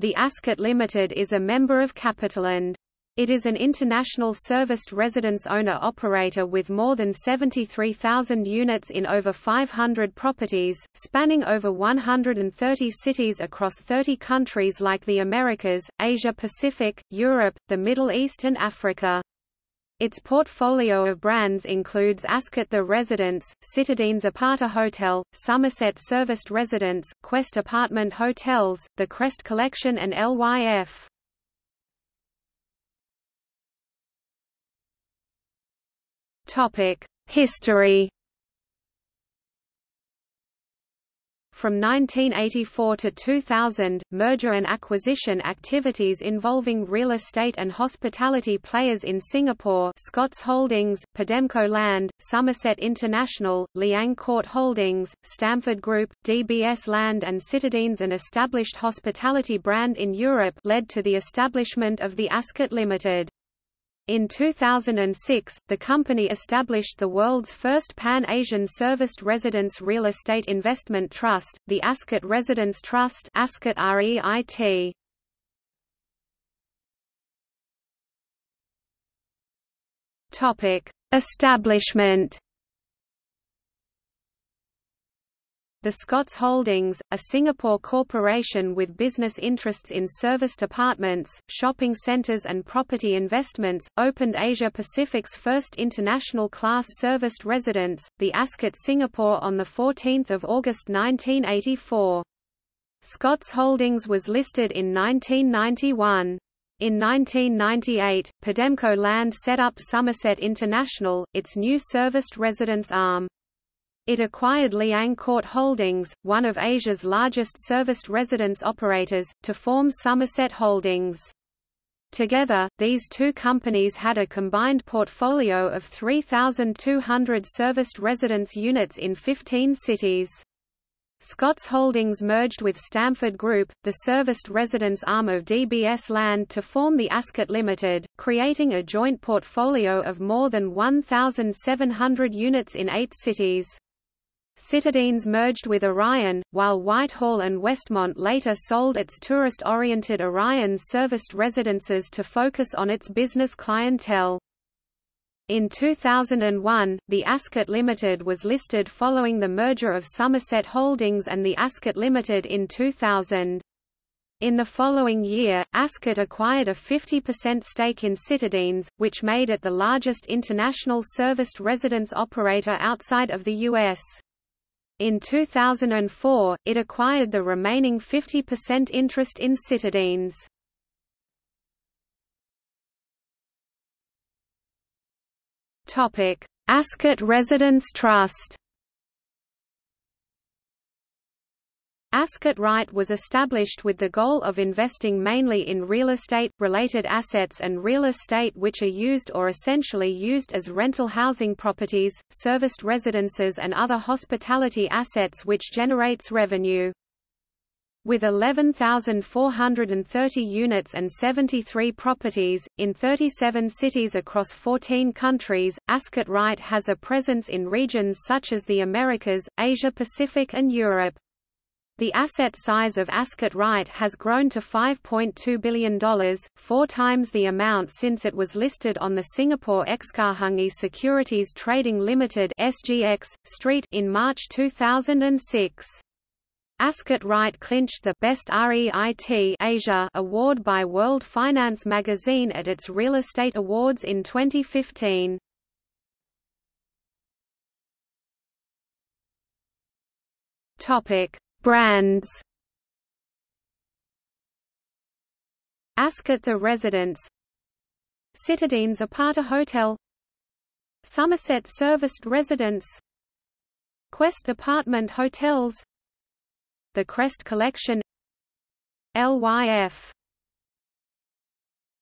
The Ascott Limited is a member of Capitaland. It is an international serviced residence owner-operator with more than 73,000 units in over 500 properties, spanning over 130 cities across 30 countries like the Americas, Asia-Pacific, Europe, the Middle East and Africa. Its portfolio of brands includes Ascott The Residence, Citadines Aparta Hotel, Somerset Serviced Residence, Quest Apartment Hotels, The Crest Collection and LYF. History From 1984 to 2000, merger and acquisition activities involving real estate and hospitality players in Singapore Scott's Holdings, Pidemco Land, Somerset International, Liang Court Holdings, Stamford Group, DBS Land and Citadines an established hospitality brand in Europe led to the establishment of the Ascott Limited. In 2006, the company established the world's first Pan-Asian serviced residence real estate investment trust, the Ascott Residence Trust Ascott REIT. Topic: Establishment The Scott's Holdings, a Singapore corporation with business interests in serviced apartments, shopping centres and property investments, opened Asia Pacific's first international class serviced residence, the Ascott Singapore on 14 August 1984. Scott's Holdings was listed in 1991. In 1998, Pidemco Land set up Somerset International, its new serviced residence arm. It acquired Liang Court Holdings, one of Asia's largest serviced residence operators, to form Somerset Holdings. Together, these two companies had a combined portfolio of 3,200 serviced residence units in 15 cities. Scott's Holdings merged with Stamford Group, the serviced residence arm of DBS Land to form the Ascott Limited, creating a joint portfolio of more than 1,700 units in eight cities. Citadines merged with Orion, while Whitehall and Westmont later sold its tourist-oriented Orion serviced residences to focus on its business clientele. In 2001, the Ascott Limited was listed following the merger of Somerset Holdings and the Ascott Limited in 2000. In the following year, Ascott acquired a 50% stake in Citadines, which made it the largest international serviced residence operator outside of the U.S. In 2004, it acquired the remaining 50% interest in Citadines. Ascott Residence Trust Ascott REIT was established with the goal of investing mainly in real estate, related assets and real estate which are used or essentially used as rental housing properties, serviced residences and other hospitality assets which generates revenue. With 11,430 units and 73 properties, in 37 cities across 14 countries, Ascott REIT has a presence in regions such as the Americas, Asia-Pacific and Europe. The asset size of Ascott Wright has grown to $5.2 billion, four times the amount since it was listed on the Singapore Exchange Securities Trading Limited (SGX) Street in March 2006. Ascott Wright clinched the Best REIT Asia award by World Finance magazine at its Real Estate Awards in 2015. Topic: Brands Ascott The Residence Citadines Apata Hotel Somerset Serviced Residence Quest Apartment Hotels The Crest Collection LYF